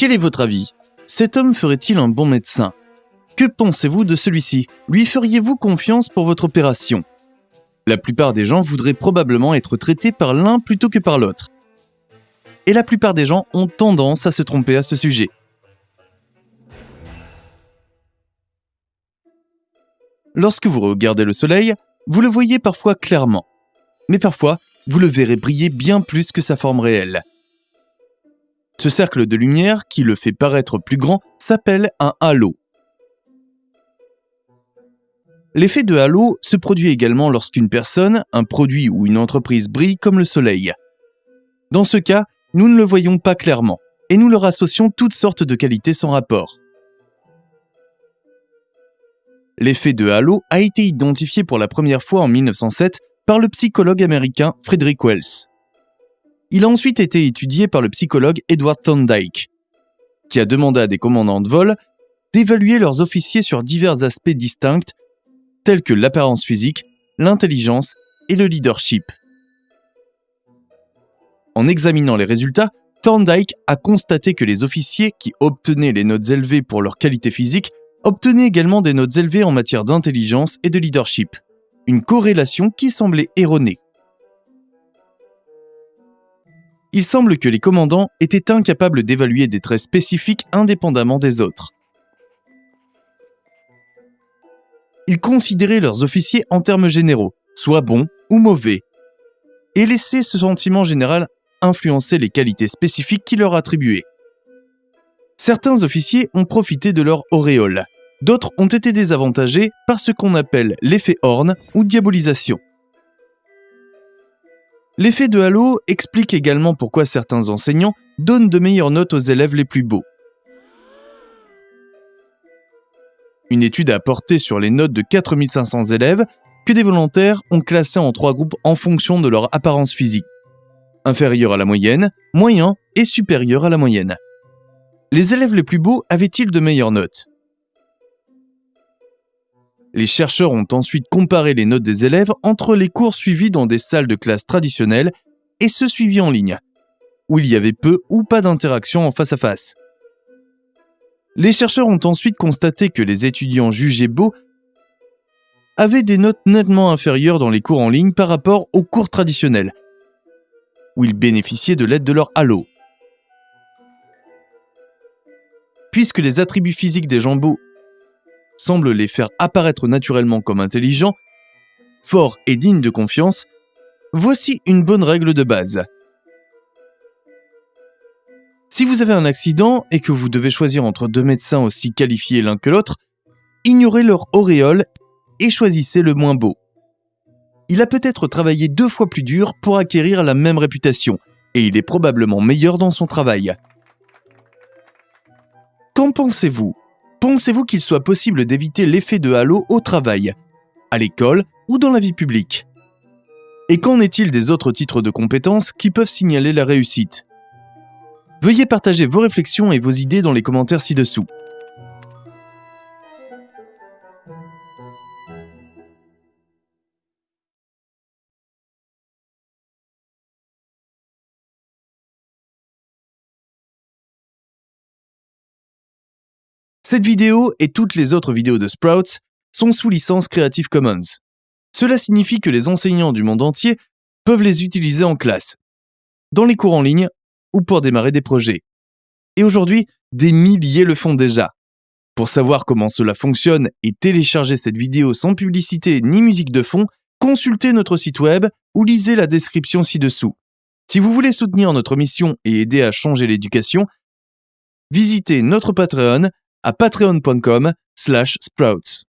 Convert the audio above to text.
Quel est votre avis? Cet homme ferait-il un bon médecin? Que pensez-vous de celui-ci? Lui feriez-vous confiance pour votre opération? La plupart des gens voudraient probablement être traités par l'un plutôt que par l'autre. Et la plupart des gens ont tendance à se tromper à ce sujet. Lorsque vous regardez le soleil, vous le voyez parfois clairement. Mais parfois, vous le verrez briller bien plus que sa forme réelle. Ce cercle de lumière, qui le fait paraître plus grand, s'appelle un halo. L'effet de halo se produit également lorsqu'une personne, un produit ou une entreprise brille comme le soleil. Dans ce cas, nous ne le voyons pas clairement, et nous leur associons toutes sortes de qualités sans rapport. L'effet de halo a été identifié pour la première fois en 1907 par le psychologue américain Frederick Wells. Il a ensuite été étudié par le psychologue Edward Thorndike, qui a demandé à des commandants de vol d'évaluer leurs officiers sur divers aspects distincts tels que l'apparence physique, l'intelligence et le leadership. En examinant les résultats, Thorndike a constaté que les officiers qui obtenaient les notes élevées pour leur qualité physique obtenaient également des notes élevées en matière d'intelligence et de leadership, une corrélation qui semblait erronée. Il semble que les commandants étaient incapables d'évaluer des traits spécifiques indépendamment des autres. Ils considéraient leurs officiers en termes généraux, soit bons ou mauvais, et laissaient ce sentiment général influencer les qualités spécifiques qu'ils leur attribuaient. Certains officiers ont profité de leur auréole, d'autres ont été désavantagés par ce qu'on appelle l'effet Horn ou diabolisation. L'effet de halo explique également pourquoi certains enseignants donnent de meilleures notes aux élèves les plus beaux. Une étude a porté sur les notes de 4500 élèves que des volontaires ont classés en trois groupes en fonction de leur apparence physique. Inférieur à la moyenne, moyen et supérieur à la moyenne. Les élèves les plus beaux avaient-ils de meilleures notes? Les chercheurs ont ensuite comparé les notes des élèves entre les cours suivis dans des salles de classe traditionnelles et ceux suivis en ligne, où il y avait peu ou pas d'interaction en face à face. Les chercheurs ont ensuite constaté que les étudiants jugés beaux avaient des notes nettement inférieures dans les cours en ligne par rapport aux cours traditionnels, où ils bénéficiaient de l'aide de leur halo. Puisque les attributs physiques des gens beaux semble les faire apparaître naturellement comme intelligents, forts et dignes de confiance, voici une bonne règle de base. Si vous avez un accident et que vous devez choisir entre deux médecins aussi qualifiés l'un que l'autre, ignorez leur auréole et choisissez le moins beau. Il a peut-être travaillé deux fois plus dur pour acquérir la même réputation, et il est probablement meilleur dans son travail. Qu'en pensez-vous? Pensez-vous qu'il soit possible d'éviter l'effet de halo au travail, à l'école ou dans la vie publique? Et qu'en est-il des autres titres de compétences qui peuvent signaler la réussite? Veuillez partager vos réflexions et vos idées dans les commentaires ci-dessous. Cette vidéo et toutes les autres vidéos de Sprouts sont sous licence Creative Commons. Cela signifie que les enseignants du monde entier peuvent les utiliser en classe, dans les cours en ligne ou pour démarrer des projets. Et aujourd'hui, des milliers le font déjà. Pour savoir comment cela fonctionne et télécharger cette vidéo sans publicité ni musique de fond, consultez notre site web ou lisez la description ci-dessous. Si vous voulez soutenir notre mission et aider à changer l'éducation, visitez notre Patreon à patreon.com slash sprouts.